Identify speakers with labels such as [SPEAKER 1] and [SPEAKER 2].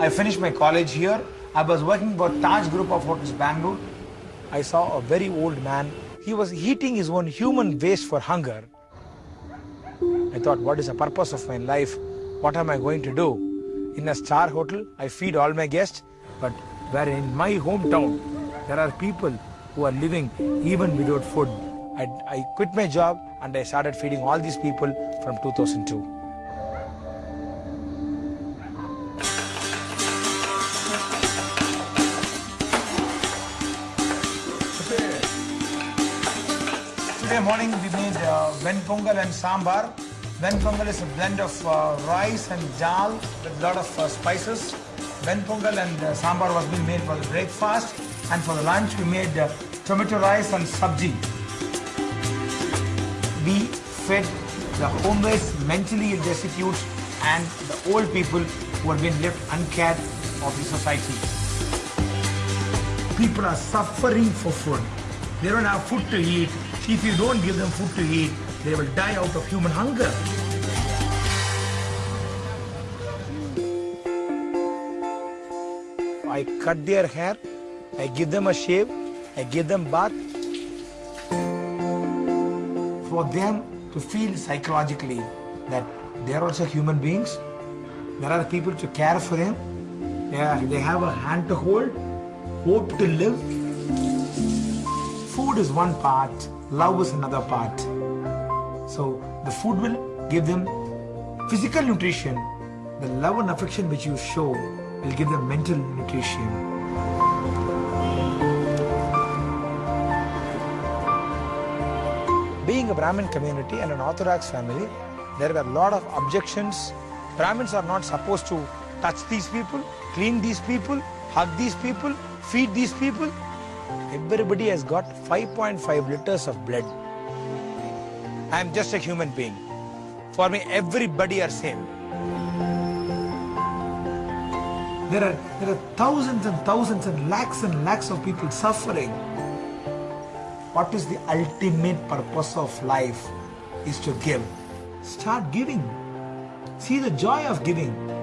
[SPEAKER 1] I finished my college here. I was working for Taj Group of Hotels Bangalore. I saw a very old man. He was eating his own human waste for hunger. I thought, what is the purpose of my life? What am I going to do? In a star hotel, I feed all my guests, but where in my hometown, there are people who are living even without food. I, I quit my job and I started feeding all these people from 2002. Today morning we made uh, ven pongal and sambar. Ven pongal is a blend of uh, rice and dal with a lot of uh, spices. Ven pongal and uh, sambar was being made for the breakfast and for the lunch we made uh, tomato rice and sabji. We fed the homeless, mentally destitute and the old people who have been left uncared of the society. People are suffering for food. They don't have food to eat. If you don't give them food to eat, they will die out of human hunger. I cut their hair, I give them a shave, I give them bath. For them to feel psychologically that they are also human beings, there are people to care for them, they, are, they have a hand to hold, hope to live. Food is one part, love is another part. So the food will give them physical nutrition. The love and affection which you show will give them mental nutrition. Being a Brahmin community and an Orthodox family, there were a lot of objections. Brahmins are not supposed to touch these people, clean these people, hug these people, feed these people. Everybody has got 5.5 liters of blood. I am just a human being. For me, everybody are same. There are, there are thousands and thousands and lakhs and lakhs of people suffering. What is the ultimate purpose of life is to give. Start giving. See the joy of giving.